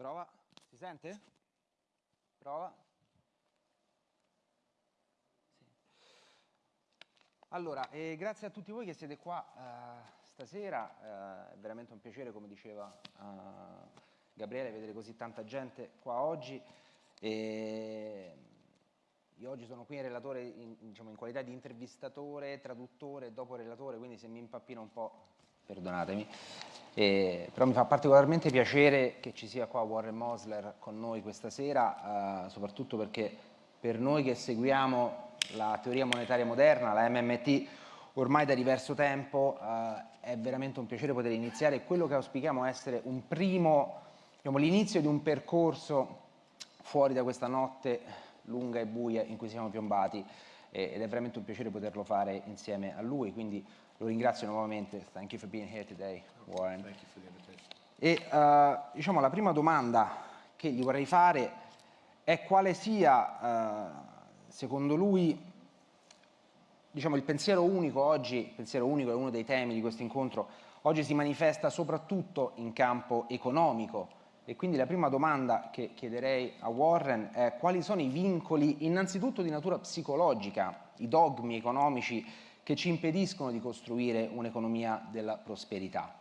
Prova, si sente? Prova. Sì. Allora, eh, grazie a tutti voi che siete qua eh, stasera, eh, è veramente un piacere, come diceva eh, Gabriele, vedere così tanta gente qua oggi. E io oggi sono qui in, relatore, in, diciamo, in qualità di intervistatore, traduttore dopo relatore, quindi se mi impappino un po', perdonatemi. Eh, però mi fa particolarmente piacere che ci sia qua Warren Mosler con noi questa sera, eh, soprattutto perché per noi che seguiamo la teoria monetaria moderna, la MMT, ormai da diverso tempo eh, è veramente un piacere poter iniziare. Quello che auspichiamo essere un primo, diciamo, l'inizio di un percorso fuori da questa notte lunga e buia in cui siamo piombati ed è veramente un piacere poterlo fare insieme a lui, quindi lo ringrazio nuovamente. Thank you for being here today, Warren. Thank you for the invitation. E uh, diciamo la prima domanda che gli vorrei fare è quale sia, uh, secondo lui, diciamo il pensiero unico oggi, il pensiero unico è uno dei temi di questo incontro, oggi si manifesta soprattutto in campo economico e quindi la prima domanda che chiederei a Warren è quali sono i vincoli innanzitutto di natura psicologica, i dogmi economici che ci impediscono di costruire un'economia della prosperità.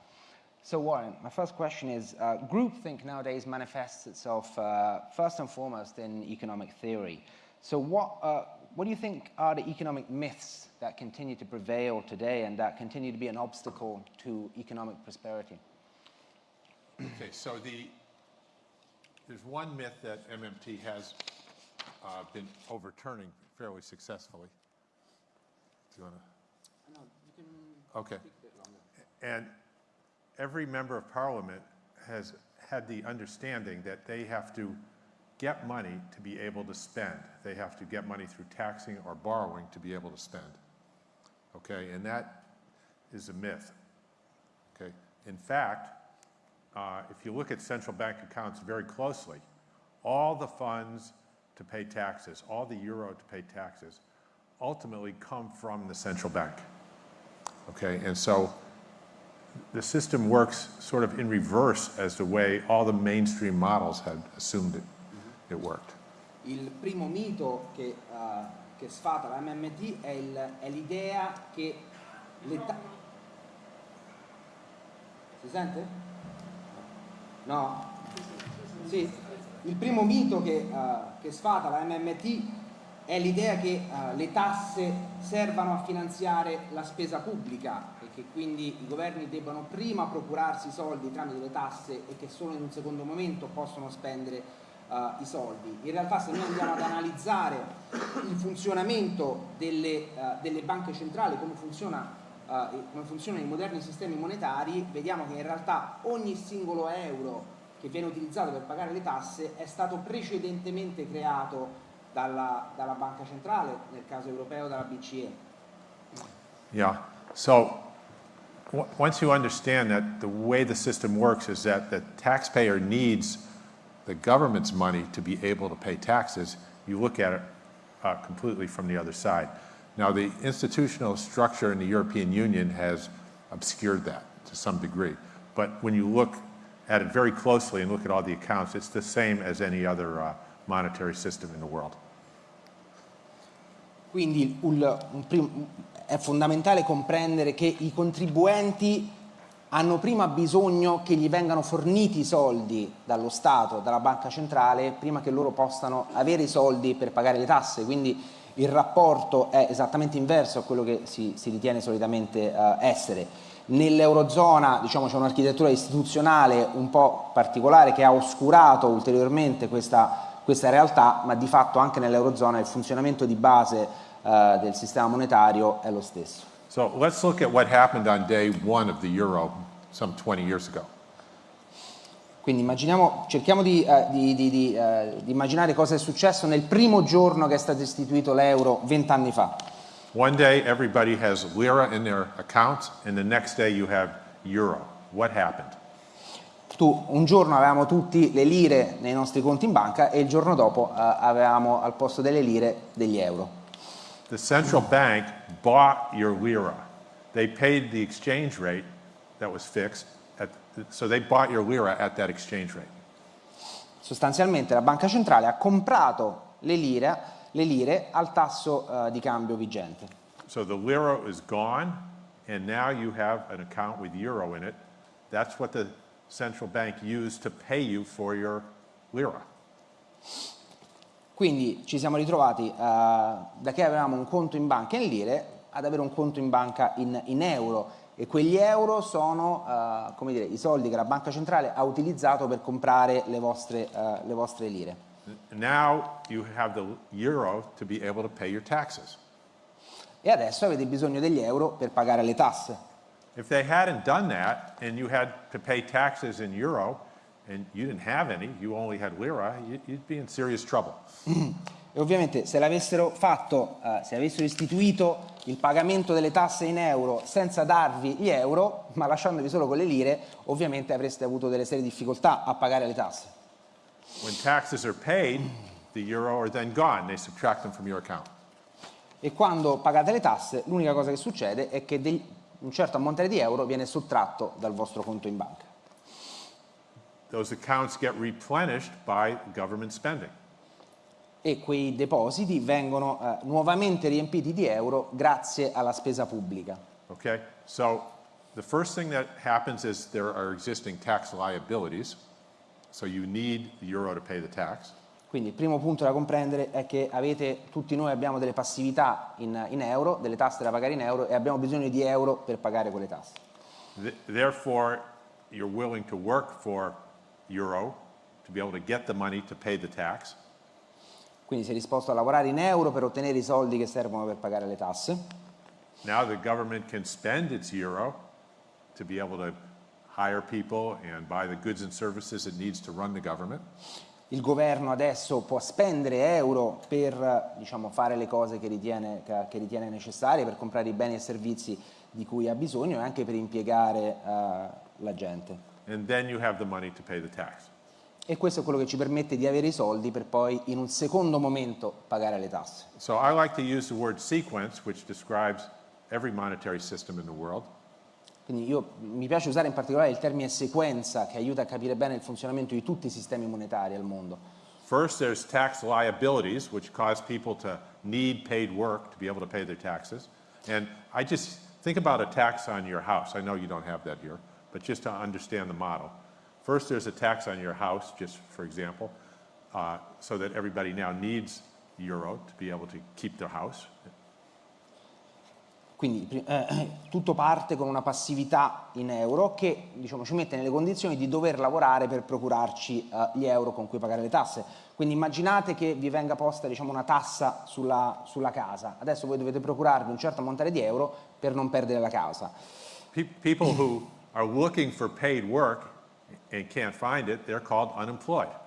So Warren, my first question is, uh, groupthink nowadays manifests itself uh, first and foremost in economic theory. So what, uh, what do you think are the economic myths that continue to prevail today and that continue to be an obstacle to economic prosperity? Okay, so the, there's one myth that MMT has uh, been overturning fairly successfully. Do you want to? Okay. And every member of parliament has had the understanding that they have to get money to be able to spend. They have to get money through taxing or borrowing to be able to spend. Okay, and that is a myth. Okay, in fact, uh, if you look at central bank accounts very closely, all the funds to pay taxes, all the euro to pay taxes, ultimately come from the central bank. Okay, and so the system works sort of in reverse as the way all the mainstream models had assumed it, it worked. Il primo mito che, uh, che sfata la MMT è l'idea che l'età... Si sente? No? Sì. Il primo mito che, uh, che sfata la MMT è l'idea che uh, le tasse servano a finanziare la spesa pubblica e che quindi i governi debbano prima procurarsi i soldi tramite le tasse e che solo in un secondo momento possono spendere uh, i soldi. In realtà se noi andiamo ad analizzare il funzionamento delle, uh, delle banche centrali, come, funziona, come funzionano i moderni sistemi monetari, vediamo che in realtà ogni singolo euro che viene utilizzato per pagare le tasse è stato precedentemente creato dalla, dalla Banca Centrale, nel caso europeo dalla BCE. Yeah, so once you understand that the way the system works is that the taxpayer needs the government's money to be able to pay taxes, you look at it uh, completely from the other side. Now the institutional structure in the European Union has obscured that to some degree. But when you look at it very closely and look at all the accounts, it's the same as any other uh, monetary system in the world. Quindi un, un è fondamentale comprendere che i contribuenti hanno prima bisogno che gli vengano forniti i soldi dallo Stato, dalla banca centrale, prima che loro possano avere i soldi per pagare le tasse, quindi il rapporto è esattamente inverso a quello che si, si ritiene solitamente uh, essere. Nell'Eurozona diciamo, c'è un'architettura istituzionale un po' particolare che ha oscurato ulteriormente questa questa realtà, ma di fatto anche nell'Eurozona il funzionamento di base uh, del sistema monetario è lo stesso. So let's look at what happened on day one of the euro some 20 years ago. Quindi immaginiamo, cerchiamo di, uh, di, di, uh, di, immaginare cosa è successo nel primo giorno che è stato istituito l'euro vent'anni fa. One day everybody has lira in their accounts and the next day you have euro. What happened? Tu, un giorno avevamo tutti le lire nei nostri conti in banca e il giorno dopo uh, avevamo al posto delle lire degli euro. The central bank bought your lira. They paid the exchange rate that was fixed, at, so they bought your lira at that exchange rate. Sostanzialmente la banca centrale ha comprato le lire, le lire al tasso eh, di cambio vigente. So the lira is gone, and now you have an account with euro in it. That's what the central bank used to pay you for your lira. Quindi ci siamo ritrovati eh, da che avevamo un conto in banca in lire ad avere un conto in banca in, in euro e quegli euro sono come dire, i soldi che la banca centrale ha utilizzato per comprare le vostre, eh, le vostre lire. Now you have the euro to be able to pay your taxes. E adesso avete bisogno degli euro per pagare le tasse. If they hadn't done that and you had to pay taxes in euro and you didn't have any, you only had lira, you- you'd be in serious trouble. E ovviamente se l'avessero fatto, eh, se avessero istituito il pagamento delle tasse in euro senza darvi gli euro, ma lasciandovi solo con le lire, ovviamente avreste avuto delle serie difficoltà a pagare le tasse. When taxes are paid, the euro are then gone. They subtract them from your account. E quando pagate le tasse, l'unica cosa che succede è che un certo ammontare di euro viene sottratto dal vostro conto in banca. Those accounts get replenished by government spending. E quei depositi vengono eh, nuovamente riempiti di euro grazie alla spesa pubblica. Okay? So the first thing that happens is there are existing tax liabilities. So you need the euro to pay the tax. Quindi il primo punto da comprendere è che avete, tutti noi abbiamo delle passività in, in euro, delle tasse da pagare in euro e abbiamo bisogno di euro per pagare quelle tasse. Th- Therefore, you're willing to work for euro to be able to get the money to pay the tax. Quindi sei disposto a lavorare in euro per ottenere i soldi che servono per pagare le tasse. Now the government can spend its euro to be able to hire people and buy the goods and services it needs to run the government. Il governo adesso può spendere euro per diciamo, fare le cose che ritiene, che- ritiene necessarie, per comprare i beni e servizi di cui ha bisogno e anche per impiegare eh, la gente. E questo è quello che ci permette di avere i soldi per poi in un secondo momento pagare le tasse. So I like to use the word sequence, which describes every monetary system in the world. Quindi io, mi piace usare in particolare il termine sequenza che aiuta a capire bene il funzionamento di tutti i sistemi monetari al mondo. First, there's tax liabilities, which cause people to need paid work to be able to pay their taxes. And I just think about a tax on your house. I know you don't have that here, but just to understand the model. First, there's a tax on your house, just for example, uh, so that everybody now needs euro to be able to keep their house. Quindi pri- eh, tutto parte con una passività in euro che diciamo, ci mette nelle condizioni di dover lavorare per procurarci eh, gli euro con cui pagare le tasse. Quindi immaginate che vi venga posta diciamo, una tassa sulla, sulla casa. Adesso voi dovete procurarvi un certo ammontare di euro per non perdere la casa. Pe- people who are looking for paid work and can't find it, they're called unemployed.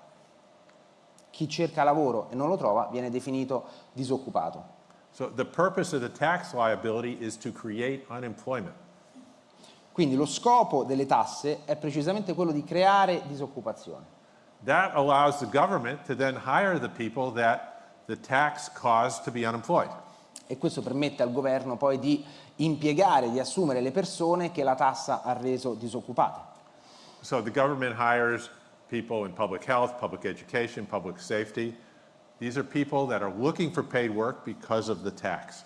Chi cerca lavoro e non lo trova viene definito disoccupato. So the purpose of the tax liability is to create unemployment. Quindi lo scopo delle tasse è precisamente quello di creare disoccupazione. That allows the government to then hire the people that the tax caused to be unemployed. E questo permette al governo poi di impiegare, di assumere le persone che la tassa ha reso disoccupate. So the government hires people in public health, public education, public safety. These are people that are looking for paid work because of the tax.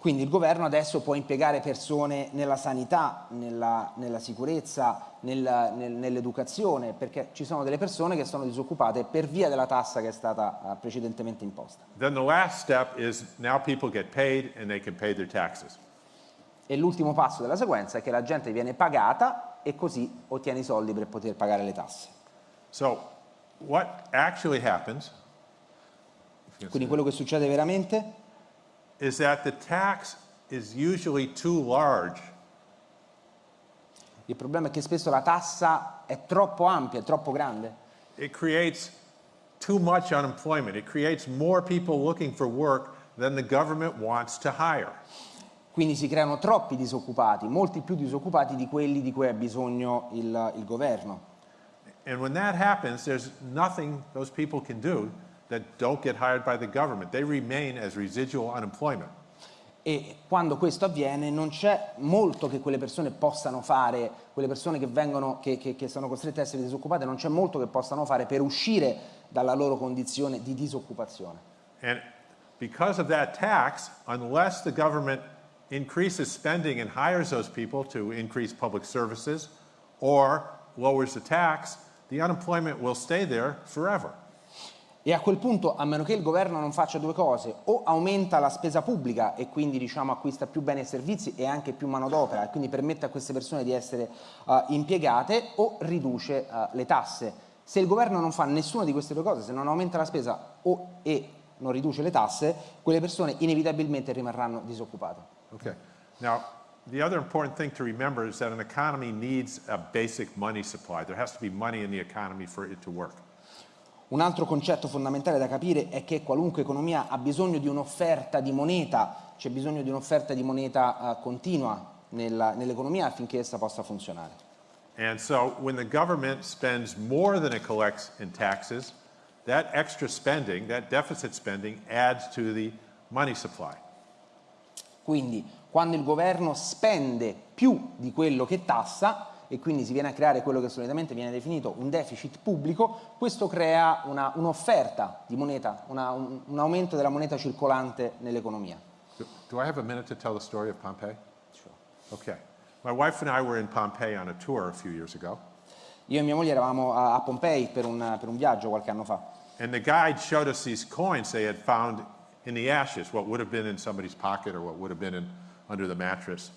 Quindi il governo adesso può impiegare persone nella sanità, nella, nella sicurezza, nel- nel- nell'educazione, perché ci sono delle persone che sono disoccupate per via della tassa che è stata eh, precedentemente imposta. Then the last step is now people get paid and they can pay their taxes. E l'ultimo passo della sequenza è che la gente viene pagata e così ottiene i soldi per poter pagare le tasse. So what actually happens Quindi quello che succede veramente is that the tax is usually too large Il problema è che spesso la tassa è troppo ampia, è troppo grande It creates too much unemployment. It creates more people looking for work than the government wants to hire. quindi si creano troppi disoccupati, molti più disoccupati di quelli di cui ha bisogno il, il governo. And when that happens, there's nothing those people can do that don't get hired by the government. They remain as residual unemployment. E quando questo avviene non c'è molto che quelle persone possano fare, quelle persone che, vengono, che, che, che sono costrette a essere disoccupate, non c'è molto che possano fare per uscire dalla loro condizione di disoccupazione. And because of that tax, unless the government increases spending and hires those people to increase public services or lowers the tax, the unemployment will stay there forever. E a quel punto, a meno che il governo non faccia due cose, o aumenta la spesa pubblica e quindi diciamo, acquista più beni e servizi e anche più manodopera e quindi permette a queste persone di essere uh, impiegate, o riduce uh, le tasse. Se il governo non fa nessuna di queste due cose, se non aumenta la spesa o, e non riduce le tasse, quelle persone inevitabilmente rimarranno disoccupate. Okay. Now, the other important thing to remember is that an economy needs a basic money supply. There has to be money in the economy for it to work. Un altro concetto fondamentale da capire è che qualunque economia ha bisogno di un'offerta di moneta, c'è bisogno di un'offerta di moneta uh, continua nell'economia affinché essa possa funzionare. And so when the government spends more than it collects in taxes, that extra spending, that deficit spending adds to the money supply. Quindi quando il governo spende più di quello che tassa, e quindi si viene a creare quello che solitamente viene definito un deficit pubblico, questo crea un'offerta di moneta, una, un, un, aumento della moneta circolante nell'economia. Do, do, I have a minute to tell the story of Pompeii? Sure. Okay. My wife and I were in Pompeii on a tour a few years ago. Io e mia moglie eravamo a, a Pompei per un, per un viaggio qualche anno fa. And the guide showed us these coins they had found in the ashes, what would have been in somebody's pocket or what would have been in, under the mattress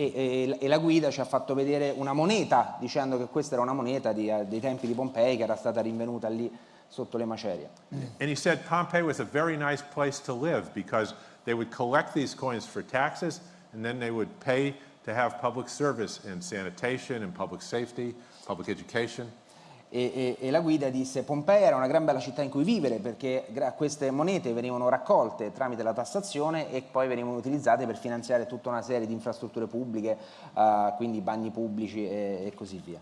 e, e, la guida ci ha fatto vedere una moneta dicendo che questa era una moneta di, uh, dei tempi di Pompei che era stata rinvenuta lì sotto le macerie. And he said Pompeii was a very nice place to live because they would collect these coins for taxes and then they would pay to have public service in sanitation and public safety, public education e, e, e, la guida disse Pompei era una gran bella città in cui vivere perché queste monete venivano raccolte tramite la tassazione e poi venivano utilizzate per finanziare tutta una serie di infrastrutture pubbliche, uh, quindi bagni pubblici e, e così via.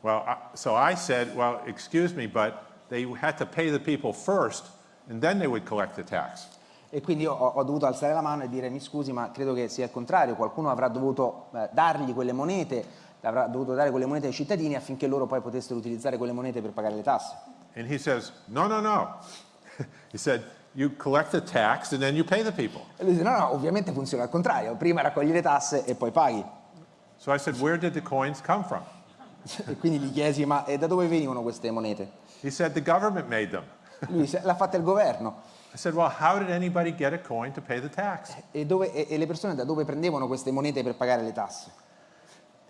Well, uh, so I said, well, excuse me, but they had to pay the people first and then they would collect the tax. E quindi ho, ho, dovuto alzare la mano e dire mi scusi ma credo che sia il contrario, qualcuno avrà dovuto eh, dargli quelle monete avrà dovuto dare quelle monete ai cittadini affinché loro poi potessero utilizzare quelle monete per pagare le tasse. And he says, no, no, no. he said, you collect the tax and then you pay the people. E lui dice, no, no, ovviamente funziona al contrario, prima raccogli le tasse e poi paghi. So I said, where did the coins come from? e quindi gli chiesi, ma da dove venivano queste monete? He said, the government made them. lui disse, l'ha fatta il governo. I said, well, how did anybody get a coin to pay the tax? E, dove, e, e le persone da dove prendevano queste monete per pagare le tasse?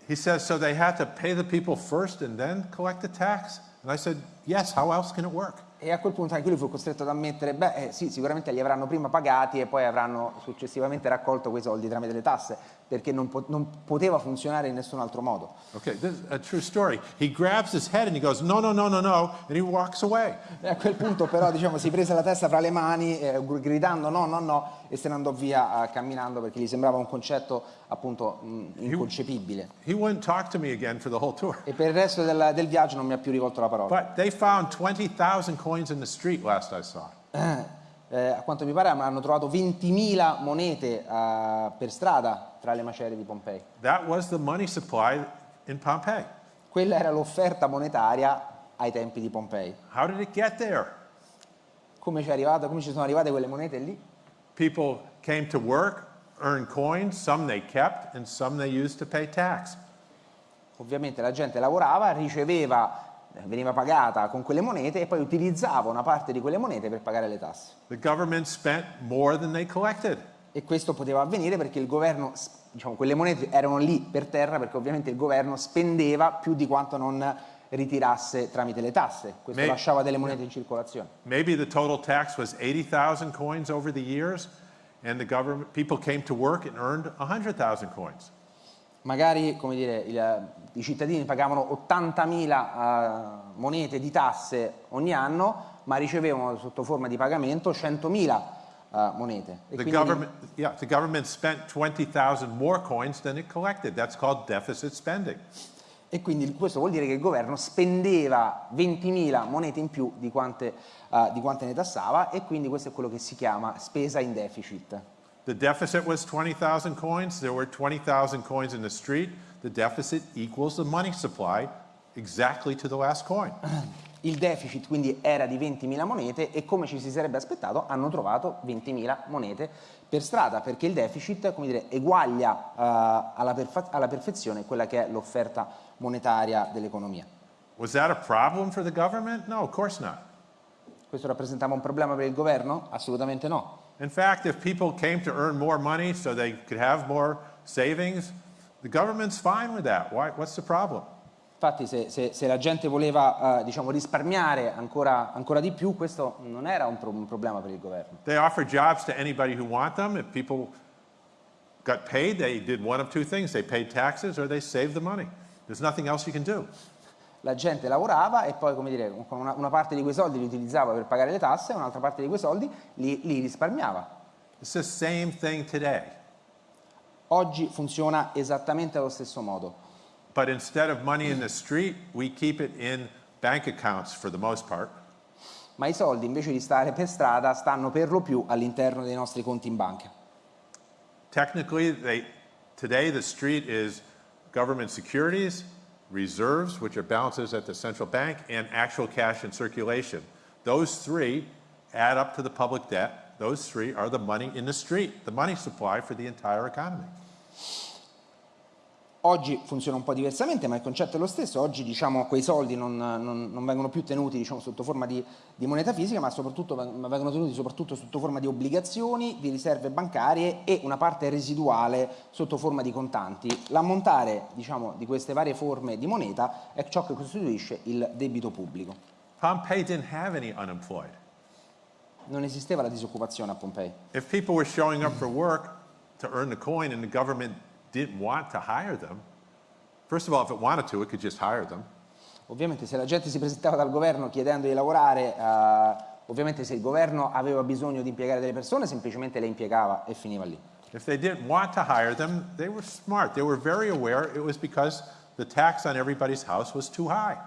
He says, so they had to pay the people first and then collect the tax? And I said, yes, how else can it work? E a quel punto anche lui fu costretto ad ammettere, beh eh, sì, sicuramente li avranno prima pagati e poi avranno successivamente raccolto quei soldi tramite le tasse, perché non, po non poteva funzionare in nessun altro modo. Okay, this is a true story. He grabs his head and he goes, no, no, no, no, no, and he walks away. E a quel punto però, diciamo, si prese la testa fra le mani, eh, gridando no, no, no, e se ne andò via eh, camminando perché gli sembrava un concetto appunto mh, inconcepibile. He, he wouldn't talk to me again for the whole tour. E per il resto del, del viaggio non mi ha più rivolto la parola. But they found 20,000 coins in the street last I saw. Eh, a quanto mi pare hanno trovato 20.000 monete uh, per strada tra le macerie di Pompei. That was the money supply in Pompeii. Quella era l'offerta monetaria ai tempi di Pompei. How did it get there? Come ci, arrivato, come ci sono arrivate quelle monete lì? People came to work, earned coins, some they kept and some they used to pay tax. Ovviamente la gente lavorava, riceveva veniva pagata con quelle monete e poi utilizzava una parte di quelle monete per pagare le tasse. E questo poteva avvenire perché il governo, diciamo, quelle monete erano lì per terra perché ovviamente il governo spendeva più di quanto non ritirasse tramite le tasse. Questo maybe, lasciava delle monete in circolazione. Maybe the total tax was 80,000 coins over the years and the government people came to work and earned 100,000 coins magari dire, il, i cittadini pagavano 80.000 uh, monete di tasse ogni anno, ma ricevevano sotto forma di pagamento 100.000 uh, monete. The government, yeah, the government spent 20,000 more coins than it collected. That's called deficit spending. E quindi questo vuol dire che il governo spendeva 20.000 monete in più di quante, uh, di quante ne tassava e quindi questo è quello che si chiama spesa in deficit. The deficit was 20,000 coins. There were 20,000 coins in the street. The deficit equals the money supply exactly to the last coin. Il deficit quindi era di 20.000 monete e come ci si sarebbe aspettato hanno trovato 20.000 monete per strada perché il deficit come dire, eguaglia uh, alla, perfe alla perfezione quella che è l'offerta monetaria dell'economia. Was that a problem for the government? No, of course not. Questo rappresentava un problema per il governo? Assolutamente no. In fact, if people came to earn more money so they could have more savings, the government's fine with that. Why, what's the problem? Infatti se, se, se, la gente voleva uh, diciamo, risparmiare ancora, ancora, di più, questo non era un, pro un, problema per il governo. They offer jobs to anybody who want them. If people got paid, they did one of two things. They paid taxes or they saved the money. There's nothing else you can do. La gente lavorava e poi, come dire, con una, una parte di quei soldi li utilizzava per pagare le tasse e un'altra parte di quei soldi li, li risparmiava. It's the same thing today. Oggi funziona esattamente allo stesso modo. But instead of money in the street, we keep it in bank accounts for the most part. Ma i soldi invece di stare per strada stanno per lo più all'interno dei nostri conti in banca. Technically, they, today the street is government securities, reserves, which are balances at the central bank, and actual cash in circulation. Those three add up to the public debt. Those three are the money in the street, the money supply for the entire economy. Oggi funziona un po' diversamente, ma il concetto è lo stesso. Oggi diciamo, quei soldi non, non, non vengono più tenuti diciamo, sotto forma di, di, moneta fisica, ma soprattutto vengono tenuti soprattutto sotto forma di obbligazioni, di riserve bancarie e una parte residuale sotto forma di contanti. L'ammontare diciamo, di queste varie forme di moneta è ciò che costituisce il debito pubblico. Pompei didn't have any unemployed. Non esisteva la disoccupazione a Pompei. If people were showing up for work to earn the coin and the government didn't want to hire them, first of all, if it wanted to, it could just hire them. Ovviamente se la gente si presentava dal governo chiedendo di lavorare, uh, ovviamente se il governo aveva bisogno di impiegare delle persone, semplicemente le impiegava e finiva lì. If they didn't want to hire them, they were smart. They were very aware it was because the tax on everybody's house was too high.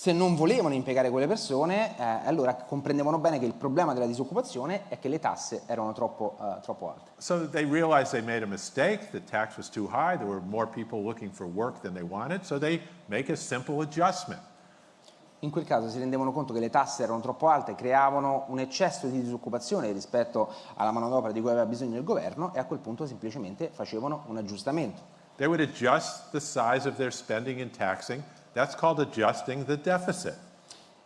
Se non volevano impiegare quelle persone, eh, allora comprendevano bene che il problema della disoccupazione è che le tasse erano troppo, uh, troppo alte. So they realized they made a mistake, the tax was too high, there were more people looking for work than they wanted, so they make a simple adjustment. In quel caso si rendevano conto che le tasse erano troppo alte, creavano un eccesso di disoccupazione rispetto alla manodopera di cui aveva bisogno il governo e a quel punto semplicemente facevano un aggiustamento. They would adjust the size of their spending and taxing That's called adjusting the deficit.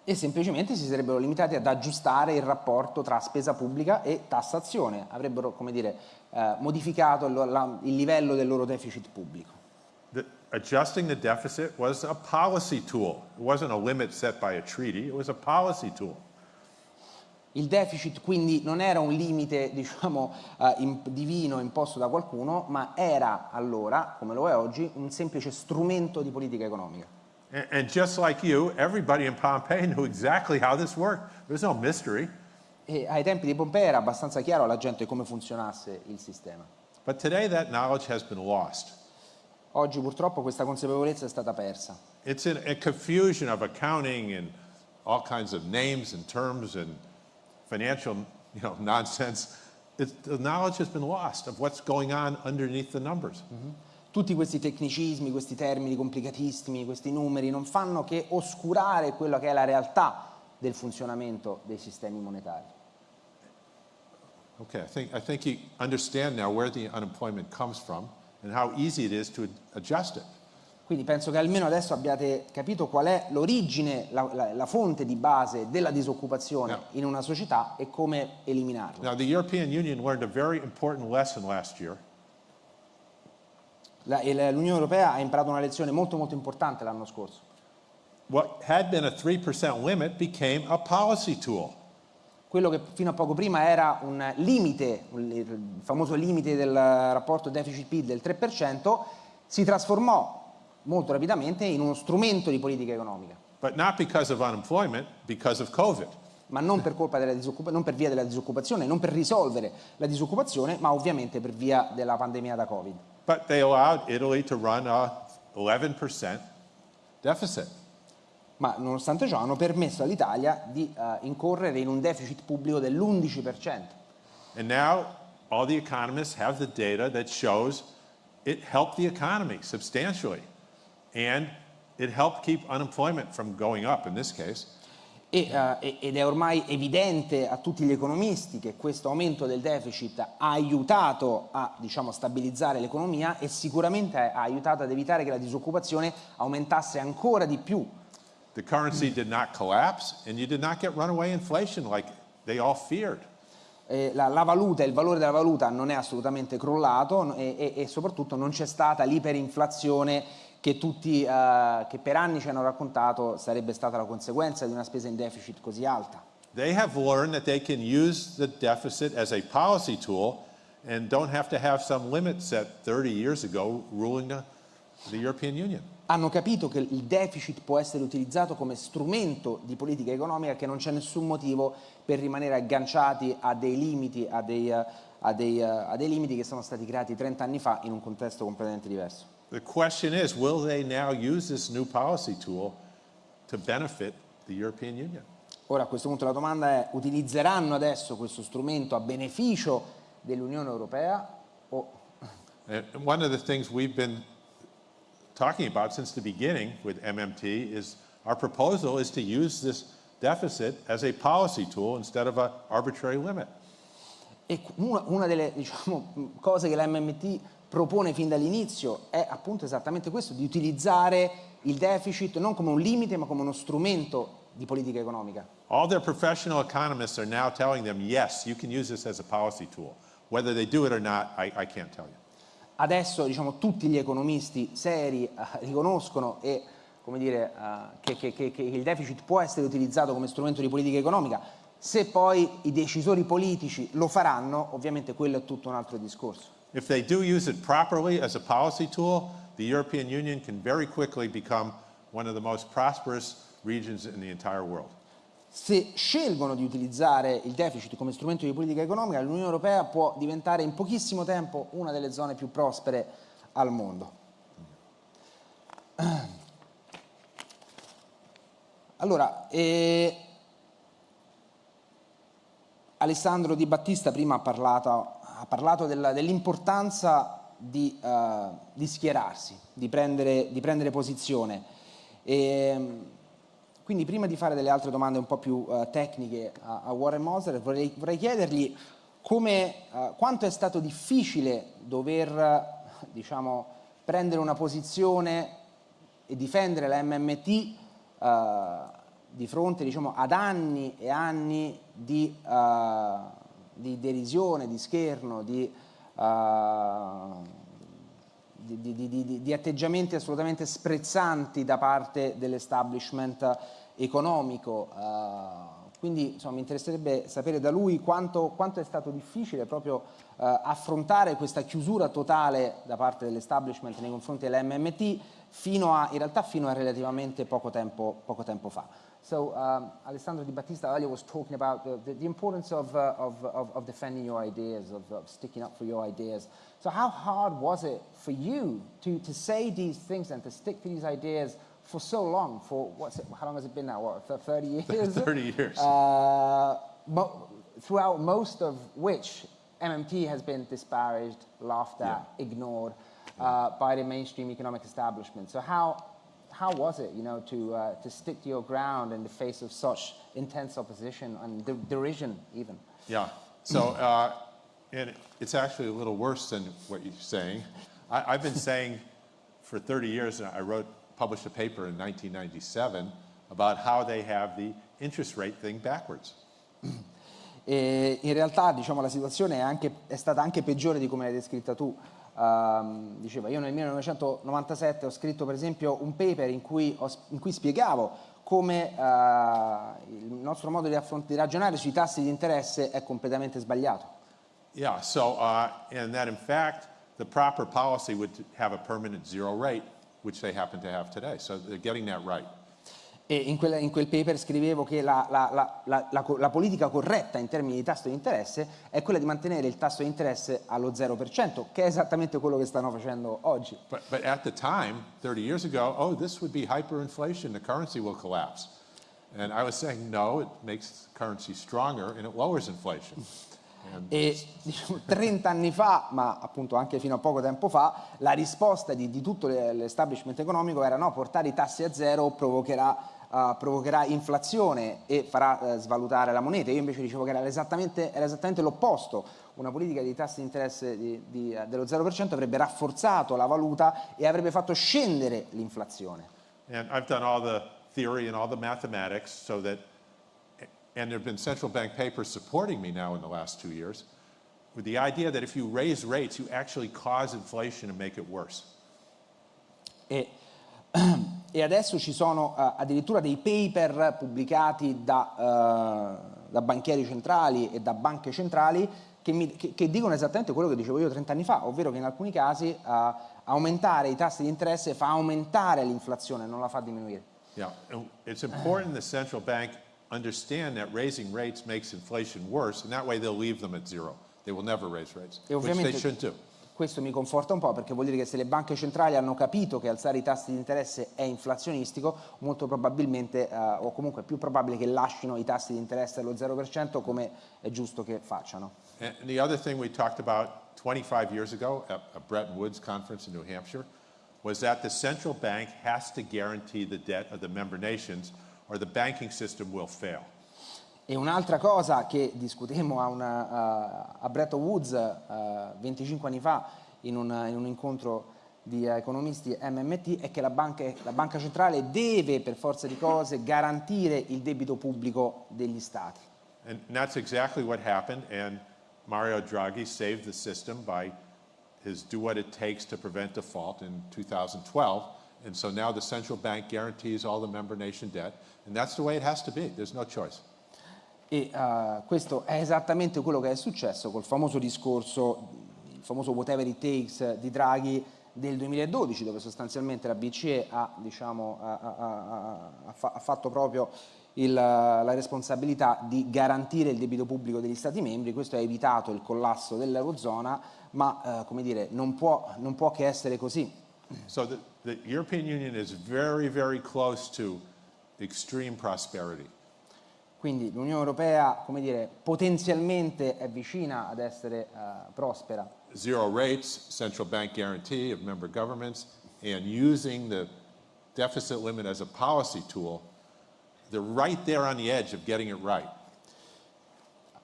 E semplicemente si sarebbero limitati ad aggiustare il rapporto tra spesa pubblica e tassazione, avrebbero, come dire, eh, modificato il, la, il livello del loro deficit pubblico. The, adjusting the deficit was a policy tool. It wasn't a limit set by a treaty, it was a policy tool. Il deficit quindi non era un limite diciamo, uh, in, divino imposto da qualcuno, ma era allora, come lo è oggi, un semplice strumento di politica economica. And just like you, everybody in Pompeii knew exactly how this worked. There was no mystery. E ai tempi di Pompei era abbastanza chiaro alla gente come funzionasse il sistema. But today that knowledge has been lost. Oggi purtroppo questa consapevolezza è stata persa. It's in a confusion of accounting and all kinds of names and terms and financial you know, nonsense. It's, the knowledge has been lost of what's going on underneath the numbers. Mm -hmm tutti questi tecnicismi, questi termini complicatissimi, questi numeri non fanno che oscurare quella che è la realtà del funzionamento dei sistemi monetari. Okay, I think, I think you understand now where the unemployment comes from and how easy it is to adjust it. Quindi penso che almeno adesso abbiate capito qual è l'origine, la, la, la, fonte di base della disoccupazione yeah. in una società e come eliminarla. Now the European Union learned a very important lesson last year. L'Unione Europea ha imparato una lezione molto molto importante l'anno scorso. What had been a 3% limit became a policy tool. Quello che fino a poco prima era un limite, il famoso limite del rapporto deficit-PIL del 3%, si trasformò molto rapidamente in uno strumento di politica economica. But not because of unemployment, because of COVID. Ma non per, non per via della disoccupazione, non per risolvere la disoccupazione, ma ovviamente per via della pandemia da Covid. But they allowed Italy to run a 11% deficit. Ma nonostante ciò hanno permesso all'Italia di uh, incorrere in un deficit pubblico dell'11%. And now all the economists have the data that shows it helped the economy substantially. And it helped keep unemployment from going up in this case. E, eh, ed è ormai evidente a tutti gli economisti che questo aumento del deficit ha aiutato a diciamo, stabilizzare l'economia e sicuramente ha aiutato ad evitare che la disoccupazione aumentasse ancora di più. The currency did not collapse and you did not get runaway inflation like they all feared. Eh, la, la, valuta, il valore della valuta non è assolutamente crollato e, e, e soprattutto non c'è stata l'iperinflazione che tutti, uh, che per anni ci hanno raccontato sarebbe stata la conseguenza di una spesa in deficit così alta. They have learned that they can use the deficit as a policy tool and don't have to have some limit set 30 years ago ruling the, the European Union. Hanno capito che il deficit può essere utilizzato come strumento di politica economica che non c'è nessun motivo per rimanere agganciati a dei limiti, a dei, a dei, a dei limiti che sono stati creati 30 anni fa in un contesto completamente diverso. The question is, will they now use this new policy tool to benefit the European Union? Ora a questo punto la domanda è, utilizzeranno adesso questo strumento a beneficio dell'Unione Europea o... And one of the things we've been talking about since the beginning with MMT is our proposal is to use this deficit as a policy tool instead of an arbitrary limit. E una, una delle diciamo, cose che la MMT propone fin dall'inizio è appunto esattamente questo, di utilizzare il deficit non come un limite ma come uno strumento di politica economica. All their professional economists are now telling them, yes, you can use this as a policy tool. Whether they do it or not, I, I can't tell you. Adesso diciamo, tutti gli economisti seri uh, riconoscono e, dire, uh, che, che, che, che il deficit può essere utilizzato come strumento di politica economica. Se poi i decisori politici lo faranno, ovviamente quello è tutto un altro discorso. If they do use it properly as a policy tool, the European Union can very quickly become one of the most prosperous regions in the entire world. Se scelgono di utilizzare il deficit come strumento di politica economica, l'Unione Europea può diventare in pochissimo tempo una delle zone più prospere al mondo. Allora, eh, Alessandro Di Battista prima ha parlato parlato dell'importanza di, uh, di, schierarsi, di prendere, di prendere posizione. E, quindi prima di fare delle altre domande un po' più uh, tecniche a, a, Warren Moser vorrei, vorrei chiedergli come, uh, quanto è stato difficile dover diciamo, prendere una posizione e difendere la MMT di fronte diciamo, ad anni e anni di di derisione, di scherno, di, uh, di, di, di, atteggiamenti assolutamente sprezzanti da parte dell'establishment economico. Uh, quindi insomma, mi interesserebbe sapere da lui quanto, quanto è stato difficile proprio uh, affrontare questa chiusura totale da parte dell'establishment nei confronti dell'MMT fino a, in realtà fino a relativamente poco tempo, poco tempo fa. So um, Alessandro Di Battista earlier was talking about the, the, the importance of, uh, of, of, of, defending your ideas, of, of, sticking up for your ideas. So how hard was it for you to, to say these things and to stick to these ideas for so long? For what's it, how long has it been now? What, for 30 years? 30 years. Uh, mo throughout most of which MMT has been disparaged, laughed at, yeah. ignored uh, by the mainstream economic establishment. So how, how was it, you know, to, uh, to stick to your ground in the face of such intense opposition and der derision even? Yeah, so, uh, and it's actually a little worse than what you're saying. I, have been saying for 30 years, I wrote, published a paper in 1997 about how they have the interest rate thing backwards. E in realtà diciamo, la situazione è, anche, è stata anche peggiore di come l'hai descritta tu. Uh, diceva io nel 1997 ho scritto per esempio un paper in cui, ho, in cui spiegavo come uh, il nostro modo di, di, ragionare sui tassi di interesse è completamente sbagliato. Yeah, so uh, and that in fact the proper policy would have a permanent zero rate, which they happen to have today. So they're getting that right. E in quel, in quel paper scrivevo che la, la, la, la, politica corretta in termini di tasso di interesse è quella di mantenere il tasso di interesse allo 0%, che è esattamente quello che stanno facendo oggi. But, but at the time, 30 years ago, oh, this would be hyperinflation, the currency will collapse. And I was saying, no, it makes currency stronger and it lowers inflation. E diciamo, 30 anni fa, ma appunto anche fino a poco tempo fa, la risposta di, di tutto l'establishment economico era no, portare i tassi a zero provocherà, uh, provocherà inflazione e farà uh, svalutare la moneta. Io invece dicevo che era esattamente, esattamente l'opposto. Una politica di tassi di interesse di, di, uh, dello 0% avrebbe rafforzato la valuta e avrebbe fatto scendere l'inflazione. And I've done all the theory and all the mathematics so that and there have been central bank papers supporting me now in the last two years, with the idea that if you raise rates, you actually cause inflation and make it worse. E, e adesso ci sono uh, addirittura dei paper pubblicati da, uh, da, banchieri centrali e da banche centrali che, mi, che, che, dicono esattamente quello che dicevo io 30 anni fa, ovvero che in alcuni casi uh, aumentare i tassi di interesse fa aumentare l'inflazione, non la fa diminuire. Yeah, it's important the central bank understand that raising rates makes inflation worse, and that way they'll leave them at zero. They will never raise rates, e which they should do. Questo mi conforta un po' perché vuol dire che se le banche centrali hanno capito che alzare i tassi di interesse è inflazionistico, molto probabilmente, uh, o comunque è più probabile che lasciano i tassi di interesse allo 0% come è giusto che facciano. And the other thing we talked about 25 years ago at a Bretton Woods conference in New Hampshire was that the central bank has to guarantee the debt of the member nations or the banking system will fail. E un'altra cosa che discutemmo a, una, a Bretton Woods uh, 25 anni fa in, una, in un incontro di economisti MMT è che la banca, la banca centrale deve per forza di cose garantire il debito pubblico degli stati. And that's exactly what happened and Mario Draghi saved the system by his do what it takes to prevent default in 2012 and so now the central bank guarantees all the member nation debt And that's the way it has to be. There's no choice. E uh, questo è esattamente quello che è successo col famoso discorso, il famoso whatever it takes di Draghi del 2012, dove sostanzialmente la BCE ha, diciamo, ha, ha, ha fatto proprio il, la responsabilità di garantire il debito pubblico degli Stati membri, questo ha evitato il collasso dell'Eurozona, ma uh, come dire, non può, non può che essere così. So the, the European Union is very, very close to extreme prosperity. Quindi l'Unione Europea, come dire, potenzialmente è vicina ad essere uh, prospera. Zero rates, central bank guarantee of member governments, and using the deficit limit as a policy tool, they're right there on the edge of getting it right.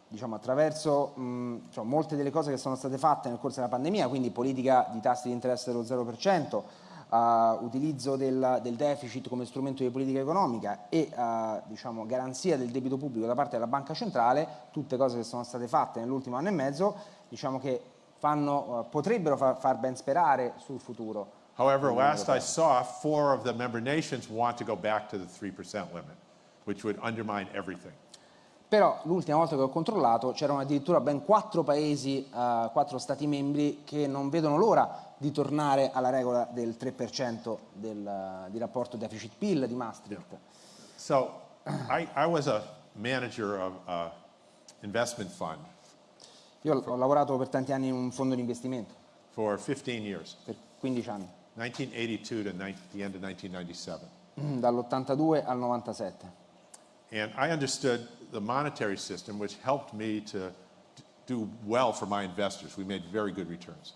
Diciamo, attraverso mh, cioè, molte delle cose che sono state fatte nel corso della pandemia, quindi politica di tassi di interesse dello 0%, uh, utilizzo del, del, deficit come strumento di politica economica e uh, diciamo, garanzia del debito pubblico da parte della banca centrale, tutte cose che sono state fatte nell'ultimo anno e mezzo, diciamo che fanno, uh, potrebbero far, far ben sperare sul futuro. However, last I saw, four of the member nations want to go back to the 3% limit, which would undermine everything. Però l'ultima volta che ho controllato c'erano addirittura ben quattro paesi, uh, quattro stati membri che non vedono l'ora di tornare alla regola del 3% del, di rapporto deficit-PIL di Maastricht. So, I, I was a manager of an investment fund. Io ho lavorato per tanti anni in un fondo di investimento. For 15 years. Per 15 anni. 1982 to the end of 1997. Dall'82 al 97. And I understood the monetary system, which helped me to do well for my investors. We made very good returns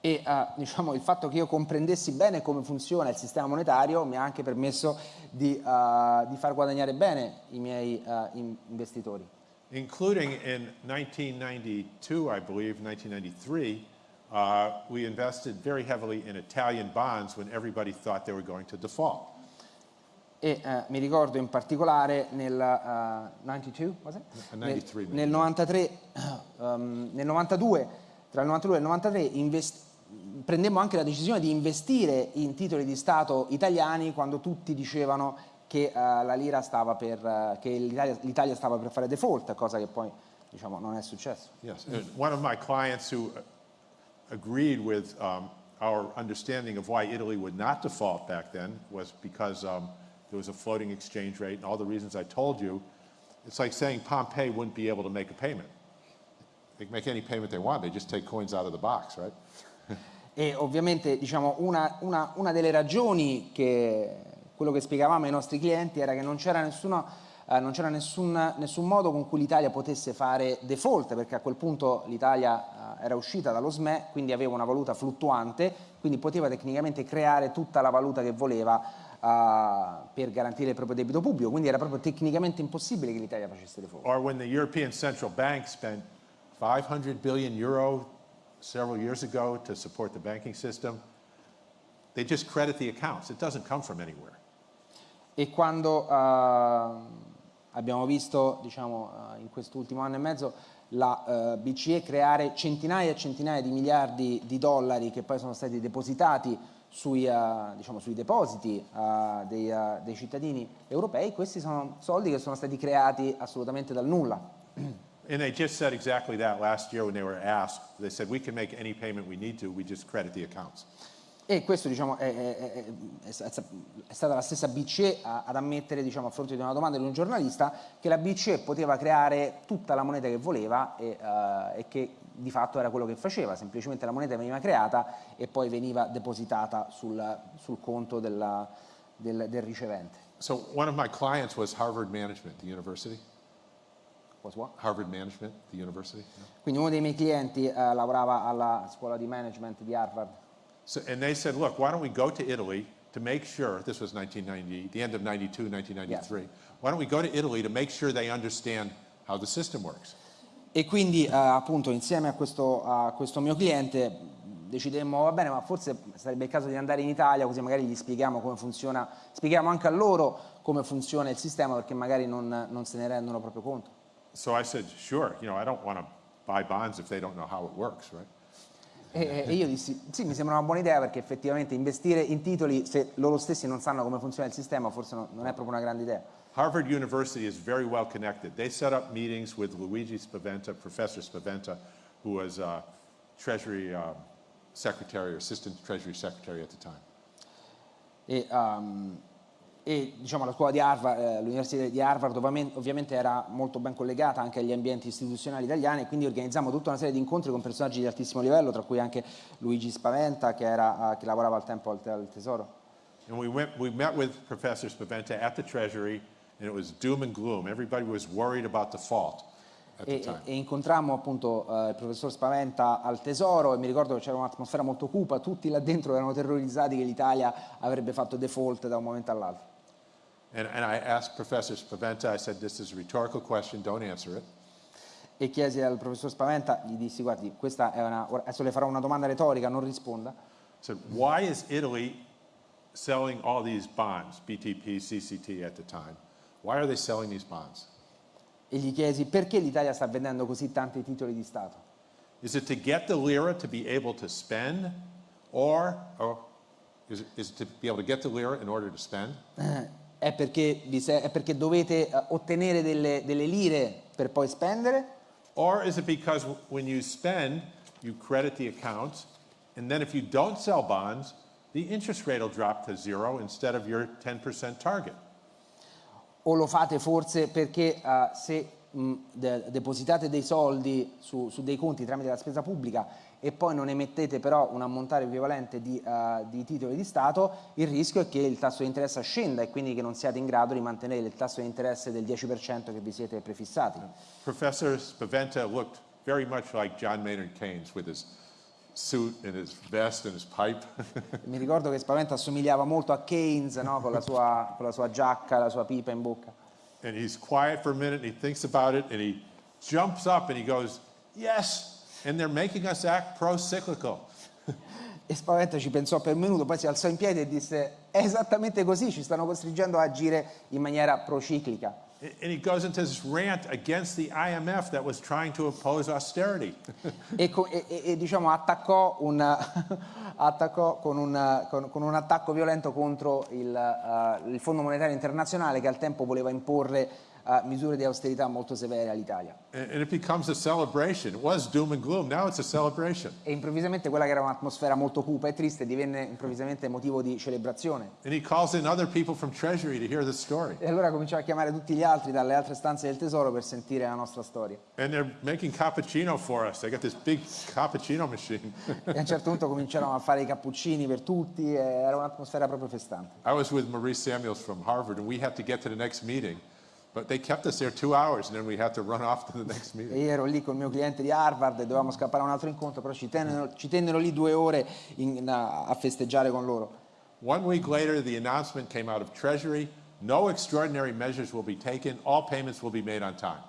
e uh, diciamo, il fatto che io comprendessi bene come funziona il sistema monetario mi ha anche permesso di, uh, di far guadagnare bene i miei uh, investitori. Including in 1992, I believe, 1993, we invested very heavily in Italian bonds when everybody thought they were going to default. E mi ricordo in particolare nel 92, nel, nel 93, um, nel 92, tra il 92 e il 93 investi prendemmo anche la decisione di investire in titoli di Stato italiani quando tutti dicevano che uh, che l'Italia stava per fare default, cosa che poi diciamo, non è successo. Yes, one of my clients who uh, agreed with um, our understanding of why Italy would not default back then was because um, there was a floating exchange rate and all the reasons I told you. It's like saying Pompeii wouldn't be able to make a payment. They can make any payment they want, they just take coins out of the box, right? E ovviamente diciamo, una, una, una, delle ragioni che quello che spiegavamo ai nostri clienti era che non c'era nessuna eh, non c'era nessun, nessun, modo con cui l'Italia potesse fare default, perché a quel punto l'Italia eh, era uscita dallo SME, quindi aveva una valuta fluttuante, quindi poteva tecnicamente creare tutta la valuta che voleva uh, per garantire il proprio debito pubblico, quindi era proprio tecnicamente impossibile che l'Italia facesse default. Or when the European Central Bank spent 500 billion euro several years ago to support the banking system, they just credit the accounts. It doesn't come from anywhere. E quando uh, abbiamo visto, diciamo, uh, in quest'ultimo anno e mezzo, la uh, BCE creare centinaia e centinaia di miliardi di dollari che poi sono stati depositati sui, uh, diciamo, sui depositi uh, dei, dei, cittadini europei, questi sono soldi che sono stati creati assolutamente dal nulla. And they just said exactly that last year when they were asked. They said, we can make any payment we need to, we just credit the accounts. E questo diciamo, è, è, è, è, stata la stessa BCE ad ammettere diciamo, a fronte di una domanda di un giornalista che la BCE poteva creare tutta la moneta che voleva e, uh, e che di fatto era quello che faceva, semplicemente la moneta veniva creata e poi veniva depositata sul, sul conto della, del, del, ricevente. So one of my clients was Harvard Management, the university. Was what? Harvard Management, the university. Quindi uno dei miei clienti uh, lavorava alla scuola di management di Harvard. So, and they said, look, why don't we go to Italy to make sure, this was 1990, the end of 92, 1993, yes. why don't we go to Italy to make sure they understand how the system works? E quindi eh, appunto insieme a questo, a questo mio cliente decidemmo, va bene, ma forse sarebbe il caso di andare in Italia così magari gli spieghiamo come funziona, spieghiamo anche a loro come funziona il sistema perché magari non, non se ne rendono proprio conto. So I said, sure, you know, I don't want to buy bonds if they don't know how it works, right? E, e, io dissi, sì, mi sembra una buona idea perché effettivamente investire in titoli, se loro stessi non sanno come funziona il sistema, forse non, non è proprio una grande idea. Harvard University is very well connected. They set up meetings with Luigi Spaventa, Professor Spaventa, who was uh, Treasury um, Secretary or Assistant Treasury Secretary at the time. E, um, e diciamo, la scuola di Harvard, eh, l'università di Harvard ovviamente era molto ben collegata anche agli ambienti istituzionali italiani e quindi organizzammo tutta una serie di incontri con personaggi di altissimo livello, tra cui anche Luigi Spaventa che, era, uh, che lavorava al tempo al, al Tesoro. And we, went, we met with Professor Spaventa at the Treasury and it was doom and gloom. Everybody was worried about default. E, e, incontrammo appunto uh, il professor Spaventa al Tesoro e mi ricordo che c'era un'atmosfera molto cupa, tutti là dentro erano terrorizzati che l'Italia avrebbe fatto default da un momento all'altro. And, and I asked Professor Spaventa, I said, this is a rhetorical question, don't answer it. E chiesi al professor Spaventa, gli dissi, guardi, questa è una, adesso le farò una domanda retorica, non risponda. Said, why is Italy selling all these bonds, BTP, CCT at the time? Why are they selling these bonds? E gli chiesi, perché l'Italia sta vendendo così tanti titoli di Stato? Is it to get the lira to be able to spend, or, or is, it, is it to be able to get the lira in order to spend? È perché, è perché dovete eh, ottenere delle, delle lire per poi spendere? Or is it because when you spend, you credit the accounts, and then if you don't sell bonds, the interest rate will drop to zero instead of your 10% target? O lo fate forse perché uh, se mh, de depositate dei soldi su, su dei conti tramite la spesa pubblica e poi non emettete però un ammontare equivalente di, uh, di, titoli di Stato, il rischio è che il tasso di interesse scenda e quindi che non siate in grado di mantenere il tasso di interesse del 10% che vi siete prefissati. Professor Spaventa looked very much like John Maynard Keynes with his suit and his vest and his pipe. Mi ricordo che Spaventa assomigliava molto a Keynes no? con, la sua, con la sua giacca, la sua pipa in bocca. And he's quiet for a minute and he thinks about it and he jumps up and he goes, yes, And they're making us act pro-cyclical. E Spaventa ci pensò per un minuto, poi si alzò in piedi e disse è esattamente così, ci stanno costringendo a agire in maniera prociclica. And he goes into this rant against the IMF that was trying to oppose austerity. e, e, e, diciamo attaccò, un, attaccò con, un, con, con, un, attacco violento contro il, uh, il Fondo Monetario Internazionale che al tempo voleva imporre uh, misure di austerità molto severe all'Italia. E improvvisamente quella che era un'atmosfera molto cupa e triste divenne improvvisamente motivo di celebrazione. E allora cominciò a chiamare tutti gli altri dalle altre stanze del tesoro per sentire la nostra storia. E a un certo punto cominciarono a fare i cappuccini per tutti, era un'atmosfera proprio festante. I was with Maurice Samuels from Harvard and we had to get to the next meeting. E ero lì con il mio cliente di Harvard e dovevamo scappare a un altro incontro, però ci tennero, ci tennero lì due ore in- a a festeggiare con loro. One week later, the announcement came out of Treasury, no extraordinary measures will be taken, all payments will be made on time.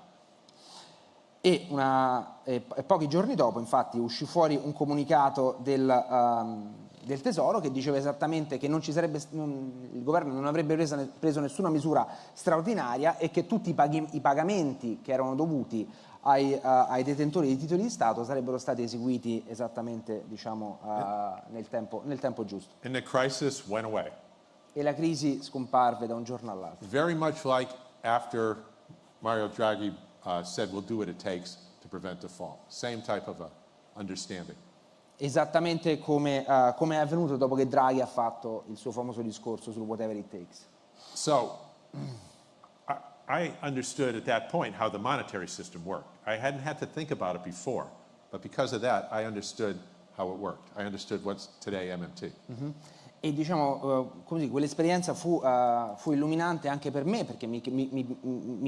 E, una- e- e pochi giorni dopo, infatti, uscì fuori un comunicato del, ehm, del Tesoro che diceva esattamente che non ci sarebbe, il governo non avrebbe preso, preso nessuna misura straordinaria e che tutti i, paghi- i pagamenti che erano dovuti ai, eh, ai detentori di titoli di Stato sarebbero stati eseguiti esattamente diciamo, eh, nel, tempo, nel tempo giusto. The. E la crisi scomparve da un giorno all'altro. Very much like after Mario Draghi uh, said we'll do what it takes to prevent default. Same type of a understanding. Esattamente come, eh, come è avvenuto dopo che Draghi ha fatto il suo famoso discorso sul whatever it takes. So I, I understood at that point how the monetary system worked. I hadn't had to think about it before, but because of that, I understood how it worked. I understood what's today MMT. E diciamo, eh, come dire, quell'esperienza fu, eh, fu illuminante anche per me perché mi, mi- mi-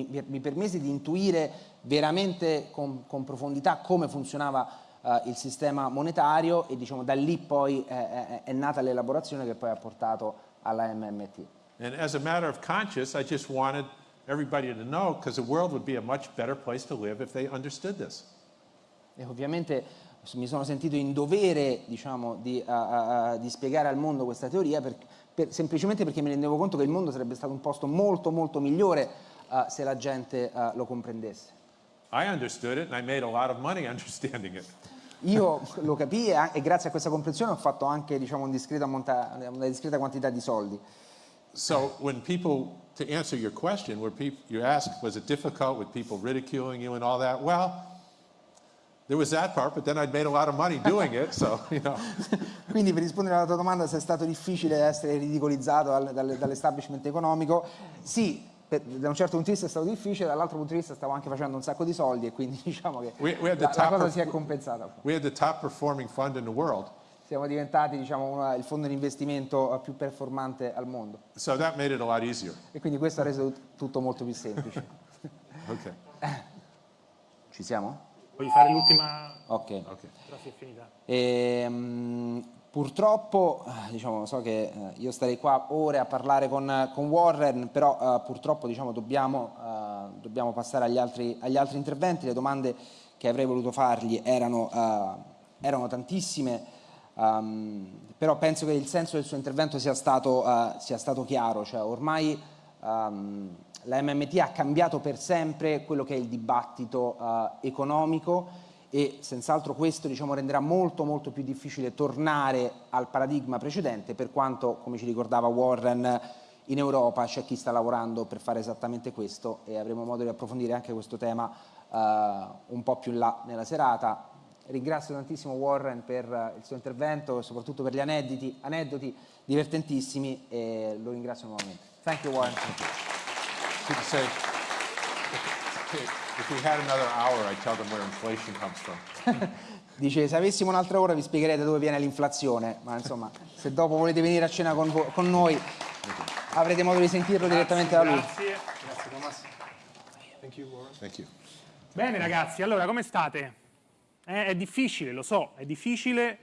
mi- mi permise di intuire veramente con, con profondità come funzionava eh, il sistema monetario e diciamo, da lì poi eh, è, è nata l'elaborazione che poi ha portato alla MMT. And as a matter of conscience, I just wanted everybody to know because the world would be a much better place to live if they understood this. E ovviamente mi sono sentito in dovere diciamo, di, a- a- di spiegare al mondo questa teoria per- per- semplicemente perché mi rendevo conto che il mondo sarebbe stato un posto molto molto migliore eh, se la gente eh, lo comprendesse. I understood it and I made a lot of money understanding it. Io lo capii e, grazie a questa comprensione ho fatto anche diciamo, un una discreta quantità di soldi. So when people, to answer your question, where you asked, was it difficult with people ridiculing you and all that? Well, there was that part, but then I'd made a lot of money doing it, so, you know. Quindi per rispondere alla tua domanda se è stato difficile essere ridicolizzato dal- dal- dall'establishment economico, sì, per- da un certo punto di vista è stato difficile, dall'altro punto di vista stavo anche facendo un sacco di soldi e quindi diciamo che We- we la, la cosa si è compensata. We had the top performing fund in the world, Siamo diventati diciamo, una- il fondo di investimento eh, più performante al mondo so that made it a lot easier. e quindi questo ha reso tut- tutto molto più semplice. Okay, Ci siamo? Voglio fare l'ultima, Ok. okay. però si è finita. Ehm, purtroppo, eh, diciamo, so che eh, io starei qua ore a parlare con, con Warren, però eh, purtroppo diciamo, dobbiamo, eh, dobbiamo passare agli altri, agli altri interventi. Le domande che avrei voluto fargli erano, eh, erano tantissime, ehm, però penso che il senso del suo intervento sia stato, eh, sia stato chiaro. Cioè, ormai ehm, la MMT ha cambiato per sempre quello che è il dibattito economico e senz'altro questo diciamo, renderà molto molto più difficile tornare al paradigma precedente per quanto, come ci ricordava Warren, in Europa c'è chi sta lavorando per fare esattamente questo e avremo modo di approfondire anche questo tema eh, un po' più in là nella serata. Ringrazio tantissimo Warren per eh, il suo intervento e soprattutto per gli aneddoti, aneddoti divertentissimi e lo ringrazio nuovamente. Thank you Warren. People say, if we had another hour, I'd tell them where inflation comes from. Dice, se avessimo un'altra ora vi spiegherei da dove viene l'inflazione, ma insomma, se dopo volete venire a cena con, con noi avrete modo di sentirlo direttamente da lui. Grazie. Grazie Thomas. Thank you. Bene ragazzi, allora come state? Eh, è difficile, lo so, è difficile